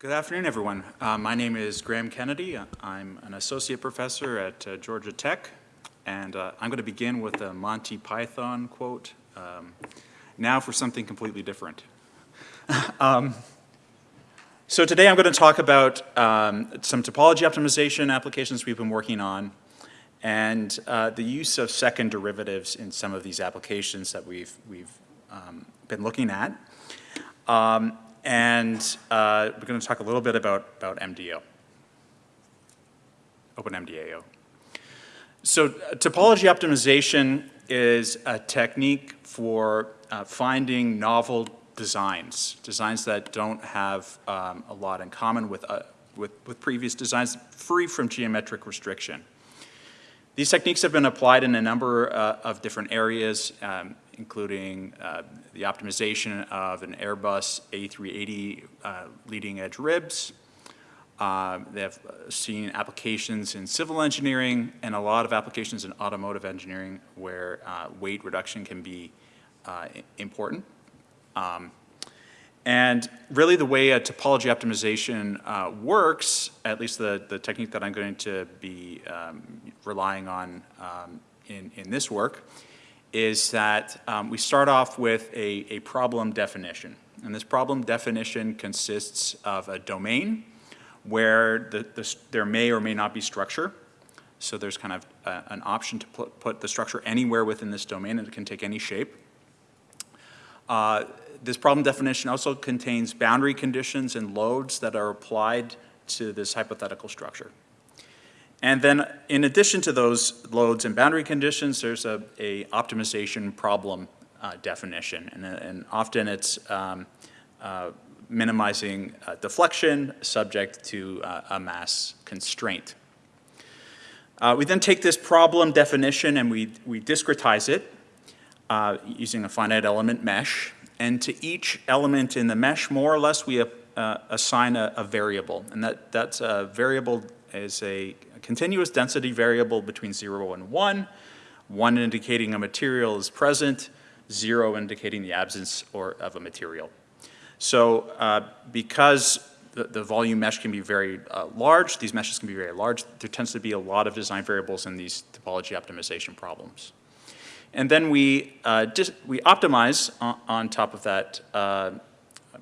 Good afternoon, everyone. Uh, my name is Graeme Kennedy. I'm an associate professor at uh, Georgia Tech, and uh, I'm going to begin with a Monty Python quote. Um, now for something completely different. um, so today I'm going to talk about um, some topology optimization applications we've been working on and uh, the use of second derivatives in some of these applications that we've, we've um, been looking at. Um, and uh, we're going to talk a little bit about, about MDO, OpenMDAO. So uh, topology optimization is a technique for uh, finding novel designs, designs that don't have um, a lot in common with, uh, with, with previous designs, free from geometric restriction. These techniques have been applied in a number uh, of different areas, um, including uh, the optimization of an Airbus A380 uh, leading edge ribs. Uh, they have seen applications in civil engineering and a lot of applications in automotive engineering where uh, weight reduction can be uh, important. Um, and really the way a topology optimization uh, works, at least the, the technique that I'm going to be um, relying on um, in, in this work, is that um, we start off with a, a problem definition. And this problem definition consists of a domain where the, the, there may or may not be structure. So there's kind of a, an option to put, the structure anywhere within this domain and it can take any shape. Uh, this problem definition also contains boundary conditions and loads that are applied to this hypothetical structure. And then in addition to those loads and boundary conditions, there's a, a optimization problem uh, definition. And, and, often it's um, uh, minimizing uh, deflection subject to uh, a mass constraint. Uh, we then take this problem definition and we, we discretize it uh, using a finite element mesh. And to each element in the mesh, more or less, we assign a, a, variable. And that, that's a variable is a continuous density variable between 0 and 1, 1 indicating a material is present, 0 indicating the absence or of a material. So uh, because the, the, volume mesh can be very uh, large, these meshes can be very large, there tends to be a lot of design variables in these topology optimization problems. And then we, uh, we optimize on, on, top of that uh,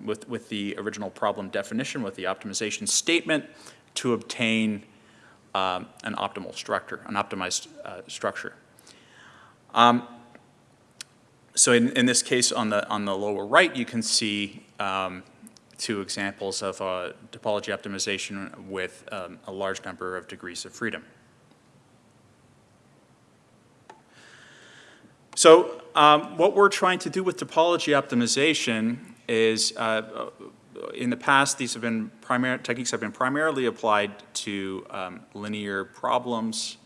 with, with the original problem definition, with the optimization statement to obtain um, an optimal structure, an optimized uh, structure. Um, so in, in this case, on the, on the lower right, you can see um, two examples of uh, topology optimization with um, a large number of degrees of freedom. So um, what we're trying to do with topology optimization is uh, in the past, these have been primary, techniques have been primarily applied to um, linear problems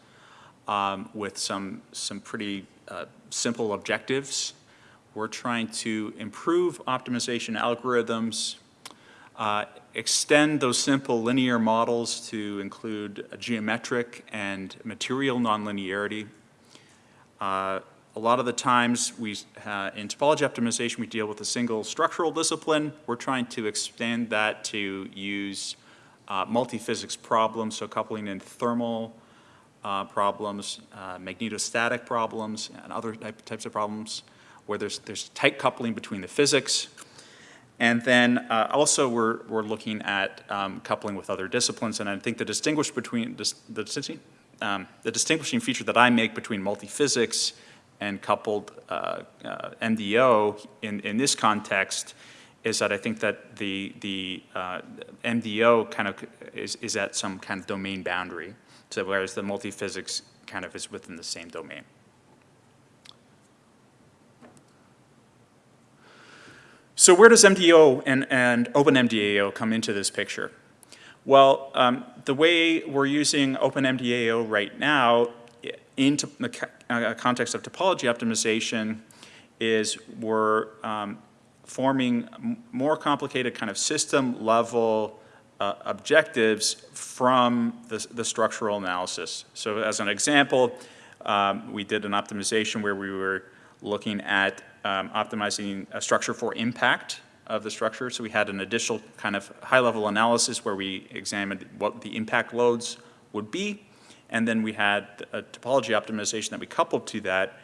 um, with some, some pretty uh, simple objectives. We're trying to improve optimization algorithms, uh, extend those simple linear models to include geometric and material nonlinearity, uh, a lot of the times we, uh, in topology optimization, we deal with a single structural discipline. We're trying to expand that to use uh, multi-physics problems, so coupling in thermal uh, problems, uh, magnetostatic problems, and other type, types of problems where there's, there's tight coupling between the physics. And then uh, also we're, we're looking at um, coupling with other disciplines, and I think the distinguish between the, um, the distinguishing feature that I make between multi-physics and coupled uh, uh, MDO in, in this context is that I think that the, the uh, MDO kind of is, is at some kind of domain boundary, so whereas the multi-physics kind of is within the same domain. So where does MDO and, and OpenMDAO come into this picture? Well, um, the way we're using OpenMDAO right now in the uh, context of topology optimization is we're um, forming more complicated kind of system level uh, objectives from the, the, structural analysis. So as an example, um, we did an optimization where we were looking at um, optimizing a structure for impact of the structure. So we had an additional kind of high-level analysis where we examined what the impact loads would be. And then we had a topology optimization that we coupled to that,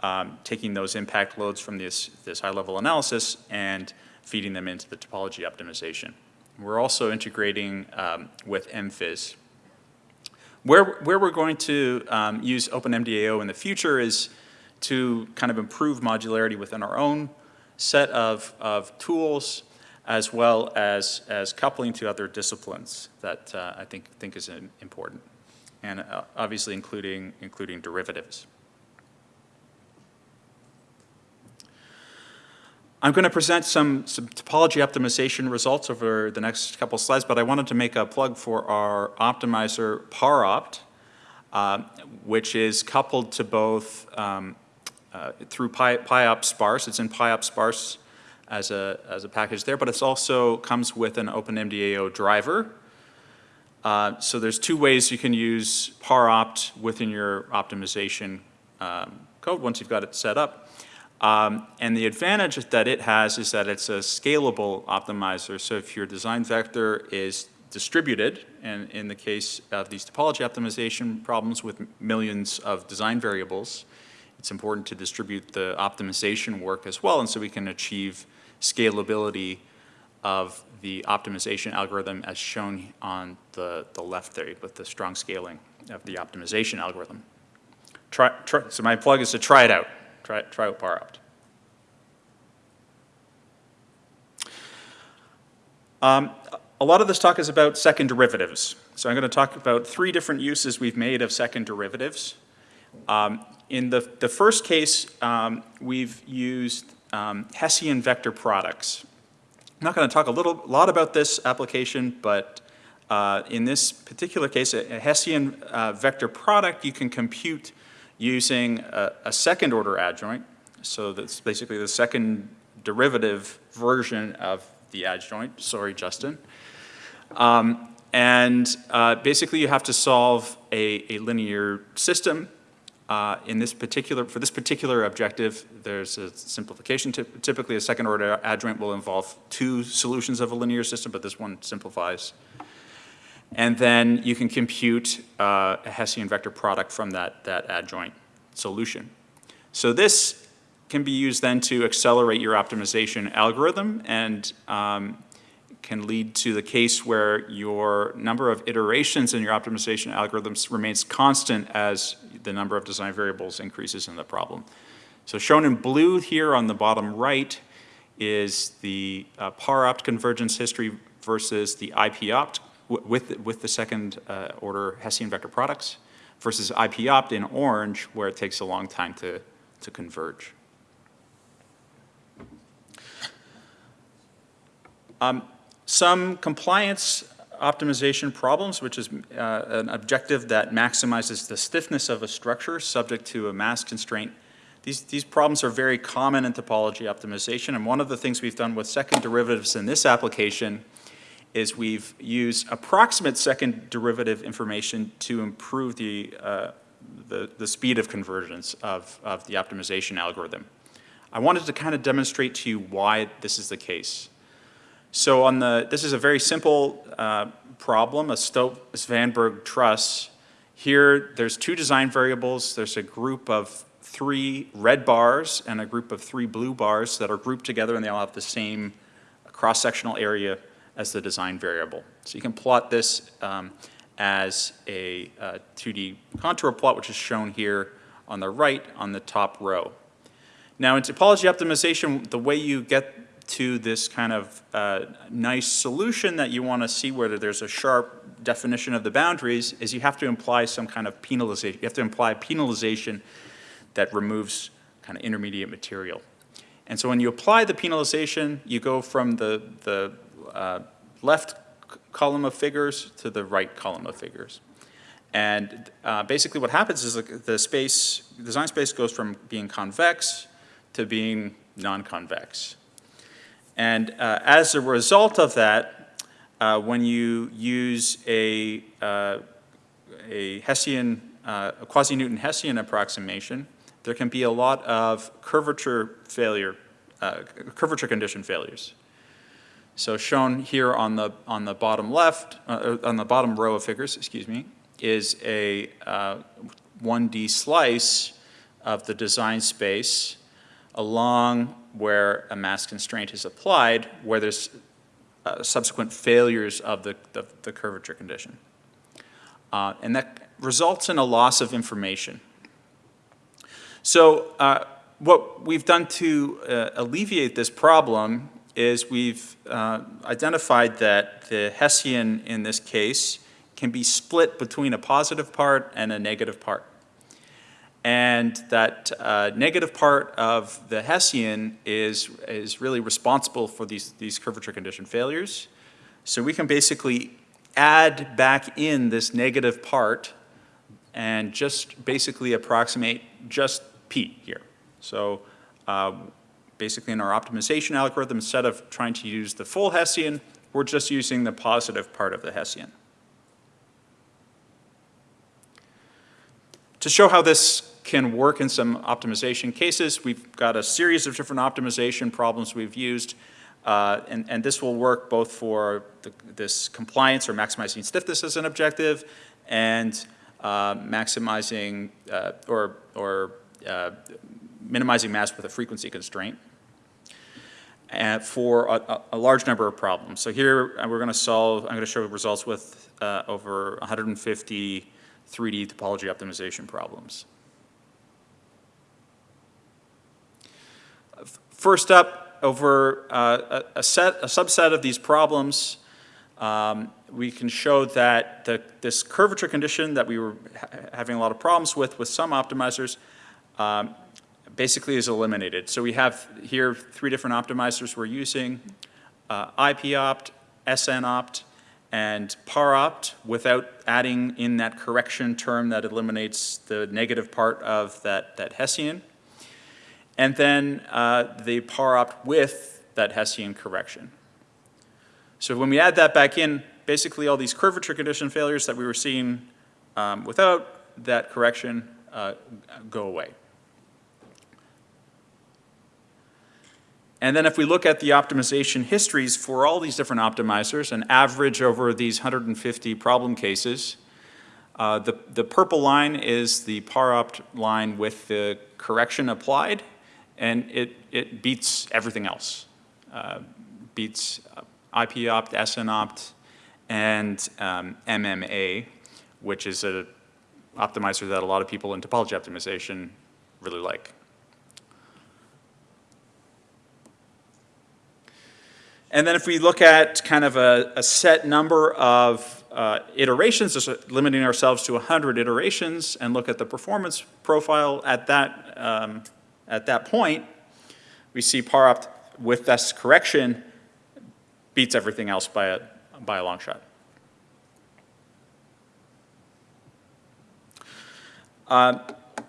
um, taking those impact loads from this, this high-level analysis and feeding them into the topology optimization. We're also integrating um, with MPhys. Where, where we're going to um, use OpenMDAO in the future is to kind of improve modularity within our own set of, of tools as well as, as coupling to other disciplines that uh, I think, think is important, and uh, obviously including, including derivatives. I'm going to present some, some topology optimization results over the next couple slides, but I wanted to make a plug for our optimizer PAROPT, uh, which is coupled to both um, uh, through Pi, pyOptSparse. It's in pyOptSparse as a, as a package there, but it also comes with an OpenMDAO driver. Uh, so there's two ways you can use PAROPT within your optimization um, code once you've got it set up. Um, and the advantage that it has is that it's a scalable optimizer. So if your design vector is distributed, and in the case of these topology optimization problems with millions of design variables, it's important to distribute the optimization work as well, and so we can achieve scalability of the optimization algorithm as shown on the, the left there with the strong scaling of the optimization algorithm. Try, try, so my plug is to try it out. Try, try out PAROPT. Um, a lot of this talk is about second derivatives. So I'm going to talk about three different uses we've made of second derivatives. Um, in the, the first case, um, we've used um, Hessian vector products. I'm not going to talk a little lot about this application, but uh, in this particular case, a, a Hessian uh, vector product you can compute using a, a second order adjoint. So that's basically the second derivative version of the adjoint. Sorry, Justin. Um, and uh, basically you have to solve a, a linear system. Uh, in this particular, for this particular objective, there's a simplification. Typically a second order adjoint will involve two solutions of a linear system, but this one simplifies. And then you can compute uh, a Hessian vector product from that, that adjoint solution. So this can be used then to accelerate your optimization algorithm and um, can lead to the case where your number of iterations in your optimization algorithms remains constant as the number of design variables increases in the problem. So shown in blue here on the bottom right is the uh, PAROPT convergence history versus the IPOPT with, with the second uh, order Hessian vector products versus IPOPT in orange where it takes a long time to, to converge. Um, some compliance optimization problems, which is uh, an objective that maximizes the stiffness of a structure subject to a mass constraint. These, these problems are very common in topology optimization, and one of the things we've done with second derivatives in this application is we've used approximate second derivative information to improve the, uh, the, the, speed of convergence of, of the optimization algorithm. I wanted to kind of demonstrate to you why this is the case. So on the, this is a very simple uh, problem, a Stolpe-Svanberg truss. Here, there's two design variables. There's a group of three red bars and a group of three blue bars that are grouped together and they all have the same cross-sectional area as the design variable. So you can plot this um, as a uh, 2D contour plot, which is shown here on the right on the top row. Now in topology optimization, the way you get to this kind of uh, nice solution that you want to see whether there's a sharp definition of the boundaries is you have to imply some kind of penalization. You have to imply penalization that removes kind of intermediate material. And so when you apply the penalization, you go from the, the uh, left column of figures to the right column of figures. And uh, basically what happens is the space, design space goes from being convex to being non-convex. And uh, as a result of that, uh, when you use a, uh, a Hessian, uh, a quasi-Newton Hessian approximation, there can be a lot of curvature failure, uh, curvature condition failures. So shown here on the, on the bottom left, uh, on the bottom row of figures, excuse me, is a uh, 1D slice of the design space along where a mass constraint is applied, where there's uh, subsequent failures of the, the, the curvature condition. Uh, and that results in a loss of information. So uh, what we've done to uh, alleviate this problem is we've uh, identified that the Hessian in this case can be split between a positive part and a negative part. And that uh, negative part of the Hessian is, is really responsible for these, these curvature condition failures. So we can basically add back in this negative part and just basically approximate just P here. So uh, basically in our optimization algorithm, instead of trying to use the full Hessian, we're just using the positive part of the Hessian. To show how this can work in some optimization cases, we've got a series of different optimization problems we've used. Uh, and, and, this will work both for the, this compliance or maximizing stiffness as an objective and uh, maximizing uh, or, or uh, minimizing mass with a frequency constraint and for a, a, large number of problems. So here uh, we're going to solve, I'm going to show results with uh, over 150 3D topology optimization problems. First up, over uh, a, set, a subset of these problems, um, we can show that the, this curvature condition that we were ha having a lot of problems with with some optimizers um, basically is eliminated. So we have here three different optimizers we're using, uh, IPOpt, SNOpt, and PAROpt without adding in that correction term that eliminates the negative part of that, that Hessian. And then uh, the PAROpt with that Hessian correction. So when we add that back in, basically all these curvature condition failures that we were seeing um, without that correction uh, go away. And then if we look at the optimization histories for all these different optimizers and average over these 150 problem cases, uh, the, the purple line is the PAROpt line with the correction applied, and it, it beats everything else. Uh, beats IPOpt, SNOpt, and um, MMA, which is an optimizer that a lot of people in topology optimization really like. And then if we look at kind of a, a set number of uh, iterations, just limiting ourselves to 100 iterations and look at the performance profile at that, um, at that point, we see PAROpt with this correction beats everything else by a, by a long shot. Uh,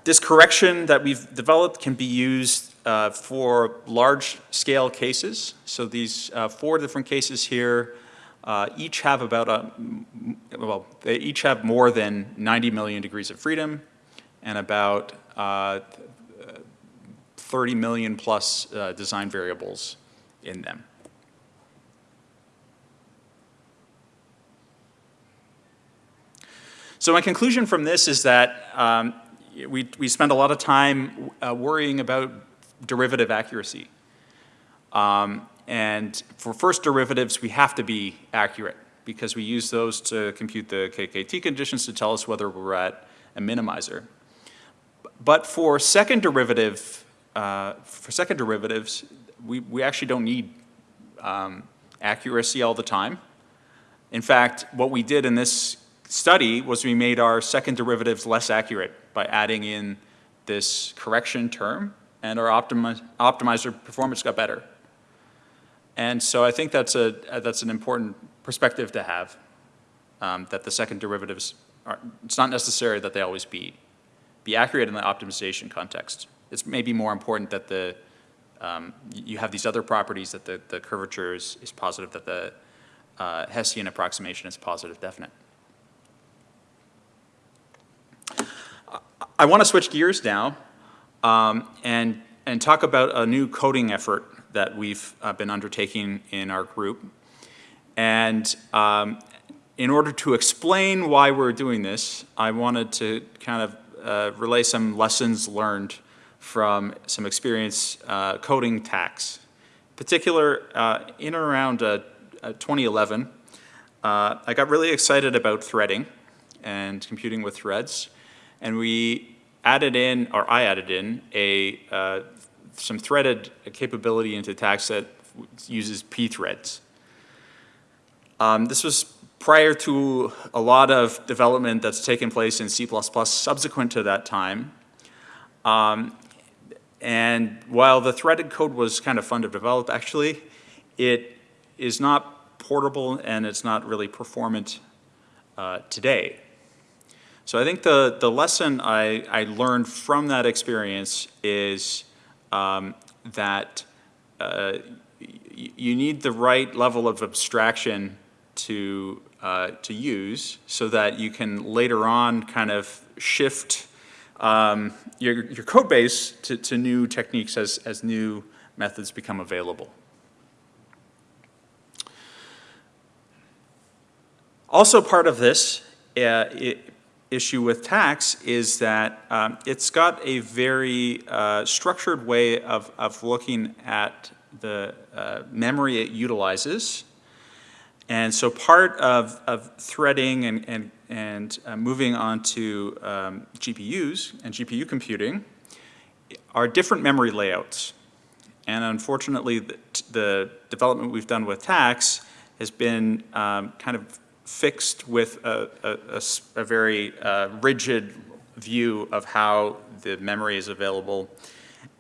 this correction that we've developed can be used uh, for large-scale cases. So these uh, four different cases here uh, each have about a, well, they each have more than 90 million degrees of freedom and about uh, 30 million plus uh, design variables in them. So my conclusion from this is that um, we, we spend a lot of time uh, worrying about derivative accuracy. Um, and for first derivatives, we have to be accurate because we use those to compute the KKT conditions to tell us whether we're at a minimizer. But for second derivative, uh, for second derivatives, we, we actually don't need um, accuracy all the time. In fact, what we did in this study was we made our second derivatives less accurate by adding in this correction term and our optimi optimizer performance got better. And so I think that's, a, that's an important perspective to have, um, that the second derivatives, are, it's not necessary that they always be, be accurate in the optimization context. It's maybe more important that the, um, you have these other properties that the, the curvature is, is positive, that the uh, Hessian approximation is positive definite. I want to switch gears now um, and, and talk about a new coding effort that we've uh, been undertaking in our group. And um, in order to explain why we're doing this, I wanted to kind of uh, relay some lessons learned from some experience uh, coding TACS. In particular, uh, in around uh, uh, 2011, uh, I got really excited about threading and computing with threads. And we added in, or I added in, a, uh, some threaded capability into TACS that uses p-threads. Um, this was prior to a lot of development that's taken place in C++ subsequent to that time. Um, and while the threaded code was kind of fun to develop, actually, it is not portable and it's not really performant uh, today. So I think the, the lesson I, I learned from that experience is um, that uh, you need the right level of abstraction to, uh, to use so that you can later on kind of shift um, your, your code base to, to new techniques as, as new methods become available. Also part of this, uh, it, issue with TACS is that um, it's got a very uh, structured way of, of looking at the uh, memory it utilizes. And so part of, of threading and, and, and uh, moving on to um, GPUs and GPU computing are different memory layouts. And unfortunately, the, the development we've done with TACS has been um, kind of fixed with a, a, a, a very uh, rigid view of how the memory is available.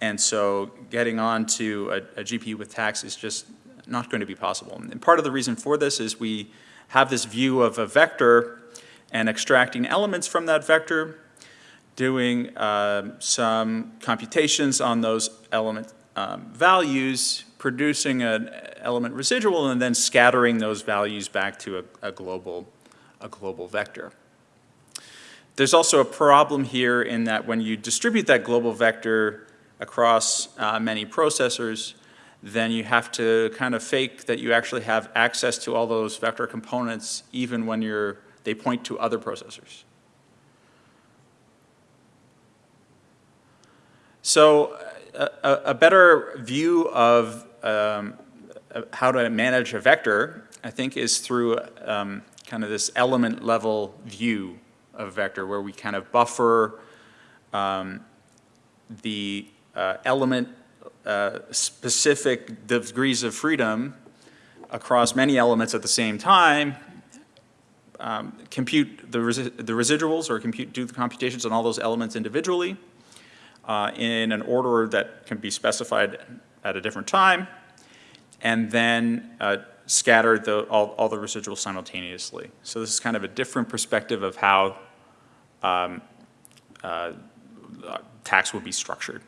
And so getting on to a, GPU with TACS is just not going to be possible. And part of the reason for this is we have this view of a vector and extracting elements from that vector, doing uh, some computations on those element um, values, producing an element residual and then scattering those values back to a, a, global, a global vector. There's also a problem here in that when you distribute that global vector across uh, many processors, then you have to kind of fake that you actually have access to all those vector components even when you're, they point to other processors. So a, a, better view of um, how to manage a vector, I think, is through um, kind of this element level view of vector where we kind of buffer um, the uh, element uh, specific degrees of freedom across many elements at the same time, um, compute the, resi the residuals or compute, do the computations on all those elements individually uh, in an order that can be specified at a different time, and then uh, scatter the, all, all, the residuals simultaneously. So this is kind of a different perspective of how um, uh, TACS would be structured.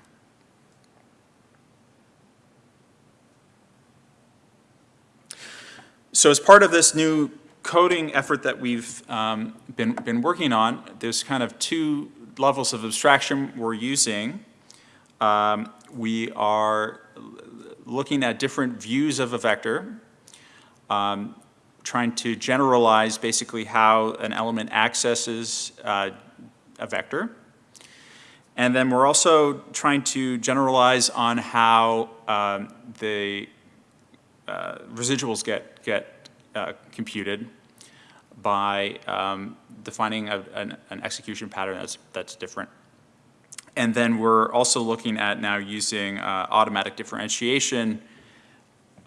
So as part of this new coding effort that we've um, been, been working on, there's kind of two levels of abstraction we're using. Um, we are looking at different views of a vector, um, trying to generalize basically how an element accesses uh, a vector. And then we're also trying to generalize on how um, the uh, residuals get, get uh, computed by um, defining a, an, an, execution pattern that's, that's different. And then we're also looking at now using uh, automatic differentiation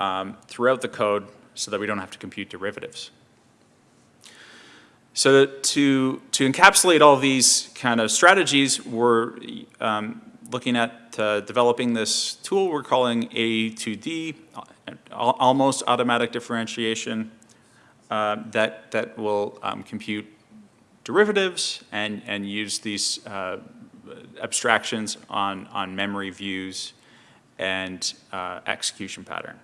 um, throughout the code so that we don't have to compute derivatives. So to, to encapsulate all these kind of strategies, we're um, looking at uh, developing this tool we're calling A2D, almost automatic differentiation, uh, that, that will um, compute derivatives and, and use these uh, abstractions on, on memory views and uh, execution pattern.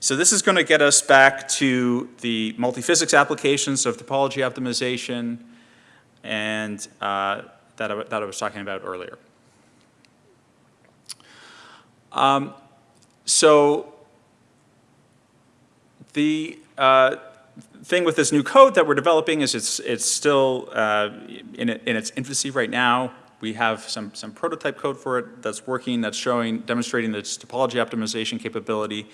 So this is going to get us back to the multiphysics applications of topology optimization and uh, that, I, that I was talking about earlier. Um, so The uh, thing with this new code that we're developing is it's, it's still uh, in, in its infancy right now. We have some, some prototype code for it that's working, that's showing, demonstrating its topology optimization capability.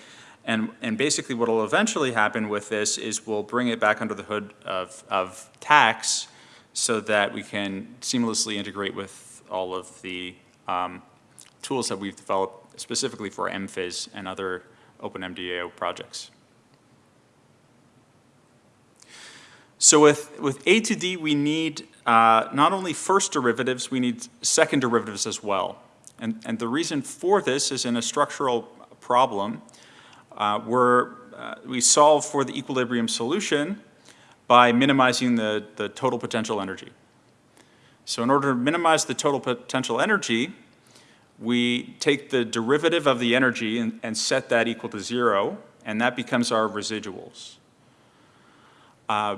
And, and basically what will eventually happen with this is we'll bring it back under the hood of, of TACS so that we can seamlessly integrate with all of the um, tools that we've developed specifically for MPhys and other OpenMDAO projects. So with, with A2D, we need uh, not only first derivatives, we need second derivatives as well. And, and the reason for this is in a structural problem uh, where uh, we solve for the equilibrium solution by minimizing the, the total potential energy. So in order to minimize the total potential energy, we take the derivative of the energy and, and set that equal to zero, and that becomes our residuals. Uh,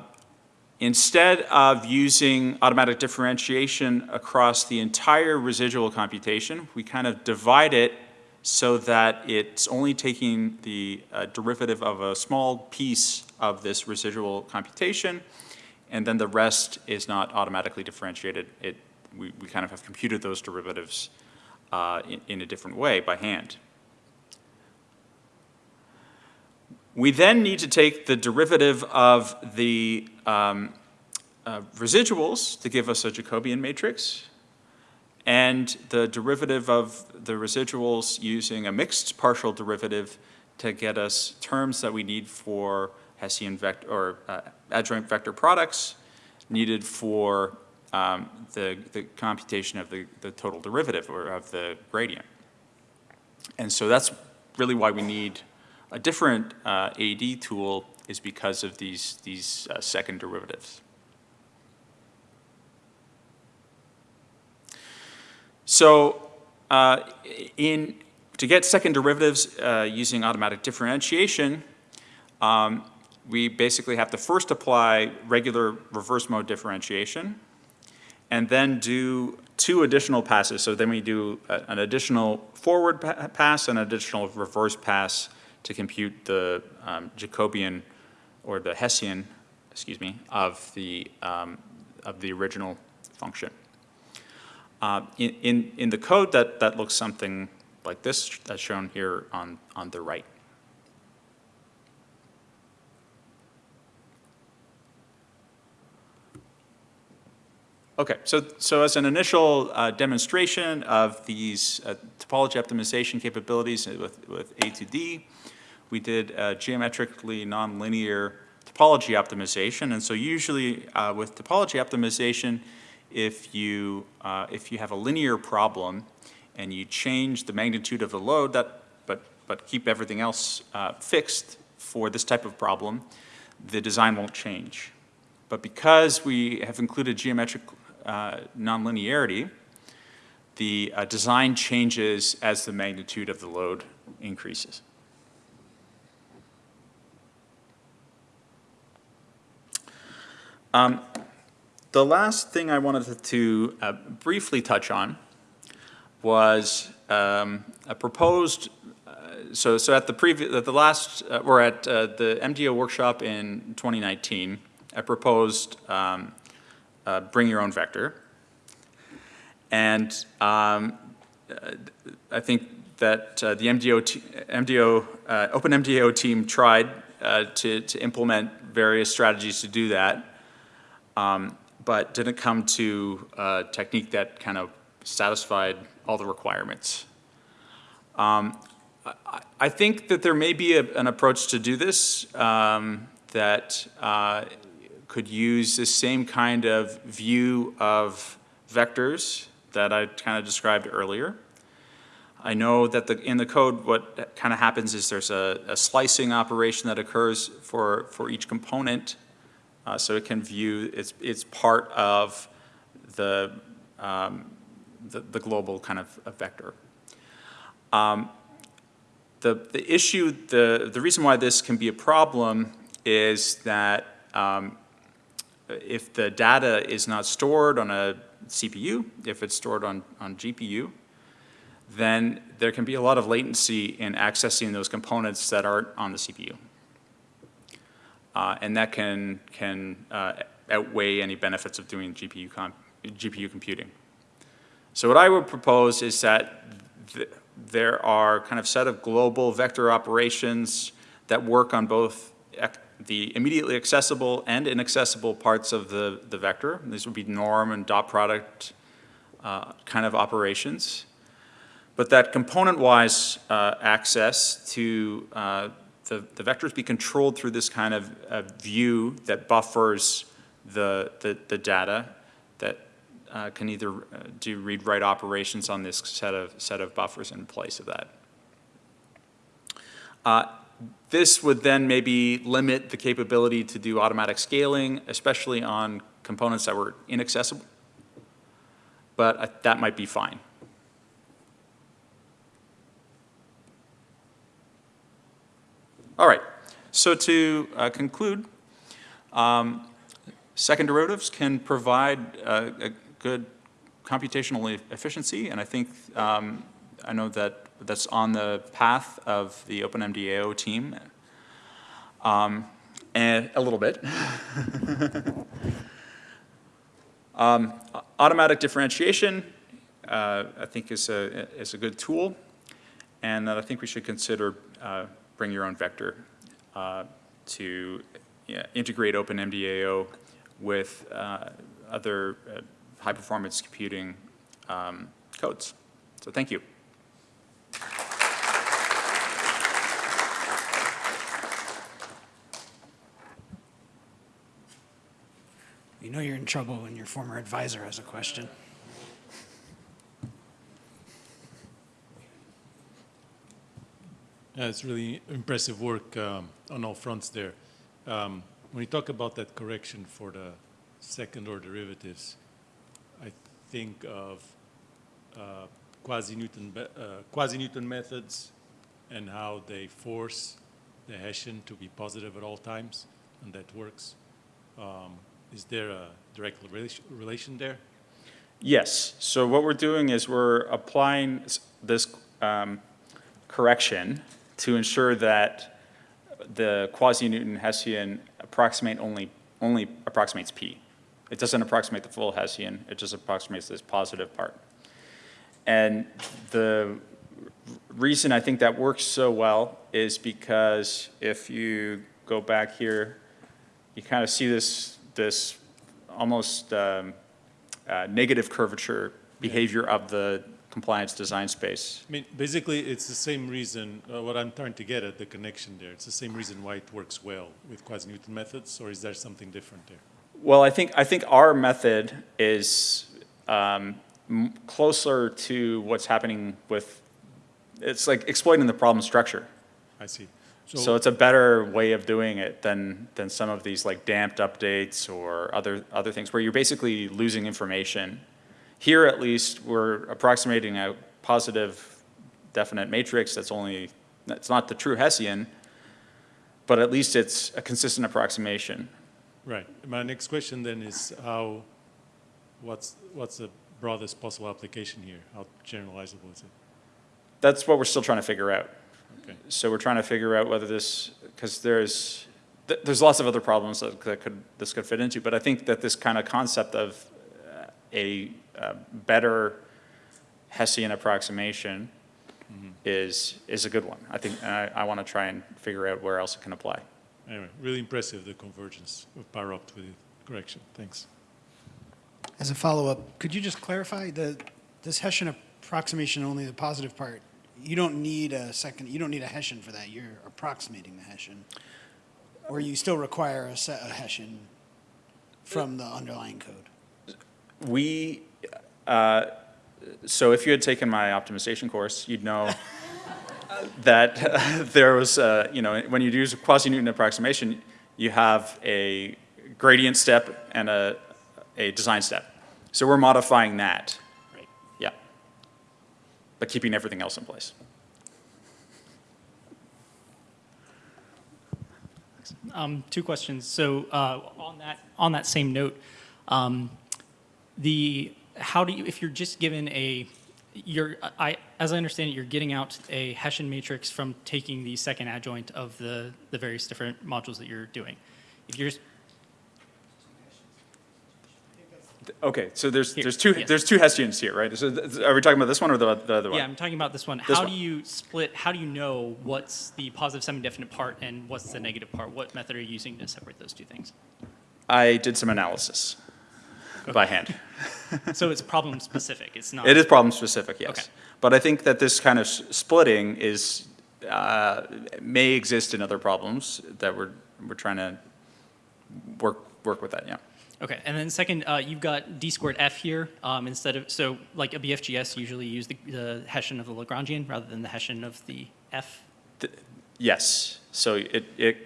Instead of using automatic differentiation across the entire residual computation, we kind of divide it so that it's only taking the uh, derivative of a small piece of this residual computation, and then the rest is not automatically differentiated. It, we, we kind of have computed those derivatives uh, in, in a different way by hand. We then need to take the derivative of the um, uh, residuals to give us a Jacobian matrix, and the derivative of the residuals using a mixed partial derivative to get us terms that we need for Hessian vector or uh, adjoint vector products needed for um, the, the computation of the, the total derivative or of the gradient. And so that's really why we need a different uh, AD tool is because of these, these uh, second derivatives. So uh, in, to get second derivatives uh, using automatic differentiation, um, we basically have to first apply regular reverse mode differentiation and then do two additional passes. So then we do a, an additional forward pa pass and an additional reverse pass to compute the um, Jacobian or the Hessian, excuse me, of the, um, of the original function. Uh, in, in, in the code that, that looks something like this that's shown here on, on the right. Okay, so, so as an initial uh, demonstration of these uh, topology optimization capabilities with, with A2D, we did geometrically nonlinear topology optimization. And so usually uh, with topology optimization, if you, uh, if you have a linear problem and you change the magnitude of the load, that, but, but keep everything else uh, fixed for this type of problem, the design won't change. But because we have included geometric uh, nonlinearity, the uh, design changes as the magnitude of the load increases. Um, the last thing I wanted to uh, briefly touch on was um, a proposed, uh, so, so at the previous, at the last, uh, or at uh, the MDO workshop in 2019, I proposed um, uh, bring your own vector. And um, I think that uh, the MDO, MDO OpenMDAO team tried to, to implement various strategies to do that um, but didn't come to a technique that kind of satisfied all the requirements. Um, I, I, think that there may be a, an approach to do this um, that uh, could use the same kind of view of vectors that I kind of described earlier. I know that the, in the code what kind of happens is there's a, a, slicing operation that occurs for, for each component uh, so it can view, it's, it's part of the, um, the, the, global kind of vector. Um, the, the issue, the, the reason why this can be a problem is that um, if the data is not stored on a CPU, if it's stored on, on GPU, then there can be a lot of latency in accessing those components that aren't on the CPU. Uh, and that can, can uh, outweigh any benefits of doing GPU, GPU computing. So what I would propose is that th- there are kind of set of global vector operations that work on both the immediately accessible and inaccessible parts of the, the vector. These would be norm and dot product uh, kind of operations. But that component-wise uh, access to uh, the, the vectors be controlled through this kind of uh, view that buffers the, the, the data that uh, can either uh, do read-write operations on this set of, set of buffers in place of that. Uh, This would then maybe limit the capability to do automatic scaling, especially on components that were inaccessible. But uh, that might be fine. All right, so to uh, conclude, um, second derivatives can provide uh, a good computational efficiency, and I think, um, I know that that's on the path of the OpenMDAO team, um, and a little bit. Um, Automatic differentiation, uh, I think is a, is a good tool, and that I think we should consider uh, bring your own vector uh, to yeah, integrate OpenMDAO with uh, other uh, high-performance computing um, codes. So thank you. You know you're in trouble when your former advisor has a question. It's really impressive work um, on all fronts there. Um, When you talk about that correction for the second-order derivatives, I think of uh, quasi-Newton uh, quasi-Newton methods and how they force the Hessian to be positive at all times, and that works. Um, Is there a direct relation- relation there? Yes, so what we're doing is we're applying this um, correction to ensure that the quasi-Newton Hessian approximate only, only approximates P. It doesn't approximate the full Hessian, it just approximates this positive part. And the reason I think that works so well is because if you go back here, you kind of see this, this almost um, uh, negative curvature behavior of the compliance design space. I mean, basically, it's the same reason, uh, what I'm trying to get at, the connection there. It's the same reason why it works well with quasi-Newton methods, or is there something different there? Well, I think, I think our method is um, m- closer to what's happening with, it's like exploiting the problem structure. I see. So it's a better way of doing it than, than some of these like damped updates or other, other things where you're basically losing information. Here, at least, we're approximating a positive definite matrix that's only, that's not the true Hessian, but at least it's a consistent approximation. Right. My next question then is how, what's, what's the broadest possible application here? How generalizable is it? That's what we're still trying to figure out. Okay. So we're trying to figure out whether this, because there's, th- there's lots of other problems that that could, this could fit into, but I think that this kind of concept of uh, a uh, better Hessian approximation is, is a good one. I think, I, I want to try and figure out where else it can apply. Anyway, really impressive, the convergence of ParOpt with correction. Thanks. As a follow-up, could you just clarify the, this Hessian approximation, only the positive part? You don't need a second, you don't need a Hessian for that. You're approximating the Hessian. Or you still require a set, a Hessian from the underlying code? We, uh, so if you had taken my optimization course, you'd know that there was, uh, you know, when you use a quasi-Newton approximation, you have a gradient step and a, a design step. So we're modifying that. Right. Yeah. But keeping everything else in place. Um, Two questions. So uh, on that, on that same note, um, the, how do you, if you're just given a, you're, I, as I understand it, you're getting out a Hessian matrix from taking the second adjoint of the, the various different modules that you're doing. If you're, Okay, so there's, Here, there's two, yes. there's two Hessians here, right? So are we talking about this one or the, the other one? yeah, I'm talking about this one. This How one. do you split, how do you know what's the positive semi-definite part and what's the negative part? What method are you using to separate those two things? I did some analysis by hand. So it's problem specific, it's not. It is problem specific, yes. Okay. But I think that this kind of s- splitting is, uh, may exist in other problems that we're, we're trying to work, work with that, yeah. Okay, and then second, uh, you've got d squared f here um, instead of, so like a BFGS usually use the, the Hessian of the Lagrangian rather than the Hessian of the f. Yes, so it, it,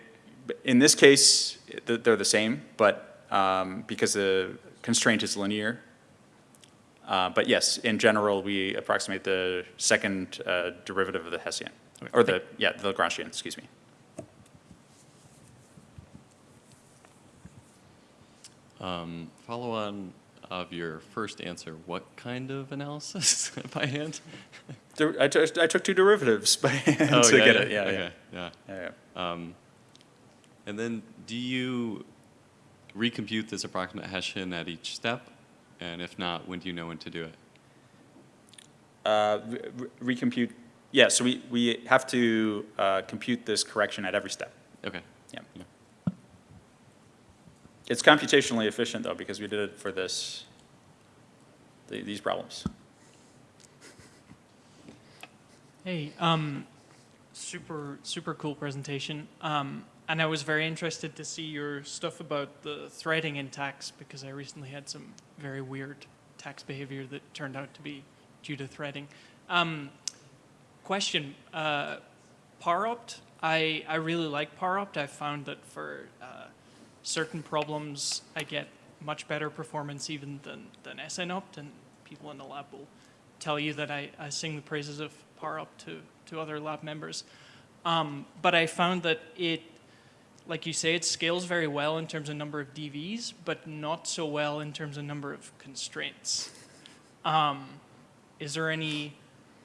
in this case, th- they're the same, but, um, because the constraint is linear. Uh, but yes, in general, we approximate the second, uh, derivative of the Hessian, or the, yeah, the Lagrangian, excuse me. Um, follow on of your first answer, what kind of analysis by hand? I took, I took two derivatives by hand Oh, to yeah, get yeah, it, yeah, yeah, okay, yeah. yeah, yeah. Um, and then do you recompute this approximate Hessian at each step? And if not, when do you know when to do it? Uh, re- re- recompute, yeah, so we, we have to, uh, compute this correction at every step, Okay. yeah. Yeah. It's computationally efficient, though, because we did it for this, the- these problems. Hey, um, super, super cool presentation. Um, and I was very interested to see your stuff about the threading in TACS because I recently had some very weird TACS behavior that turned out to be due to threading. Um, question, uh, ParOpt, I, I really like ParOpt. I've found that for uh, certain problems, I get much better performance even than, than SNOpt, and people in the lab will tell you that I, I sing the praises of ParOpt to, to other lab members. Um, but I found that it, like you say, it scales very well in terms of number of DVs, but not so well in terms of number of constraints. Um, is there any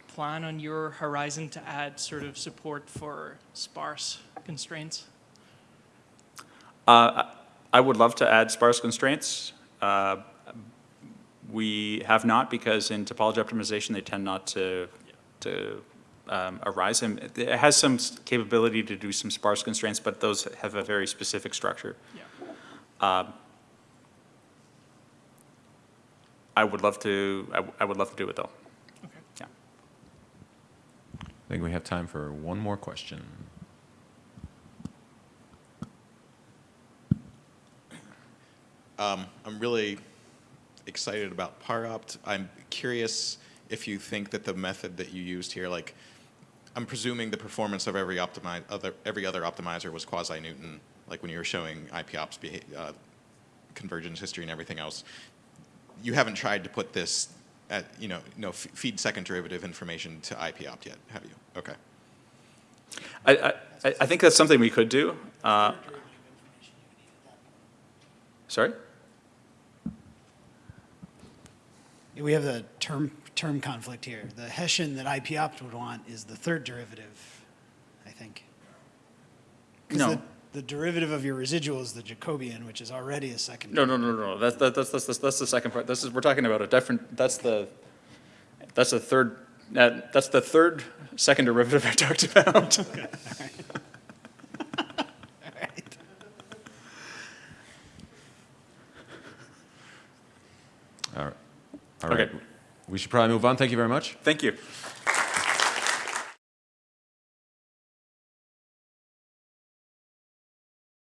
plan on your horizon to add sort of support for sparse constraints? Uh, I would love to add sparse constraints. Uh, We have not, because in topology optimization, they tend not to, to um, arise. And it has some capability to do some sparse constraints, but those have a very specific structure. Yeah. Um, I would love to, I w- I would love to do it, though. Okay. Yeah. I think we have time for one more question. Um, I'm really excited about ParOpt. I'm curious if you think that the method that you used here, like, I'm presuming the performance of every optimi- other every other optimizer was quasi-Newton, like when you were showing IPOpt's beha- uh, convergence history and everything else. You haven't tried to put this at, you know, no f- feed second derivative information to IPOpt yet, have you? Okay. I, I, I- I think that's something we could do. Uh, Sorry? We have the term, term conflict here. The Hessian that IPOpt would want is the third derivative, I think. 'Cause No. the- The derivative of your residual is the Jacobian, which is already a second. No, no, no, no, that's, that- that's, that's, that's the second part, this is, we're talking about a different, that's the, that's the third, uh, that's the third second derivative I talked about. All right. All right. All right. Okay. We should probably move on. Thank you very much. Thank you.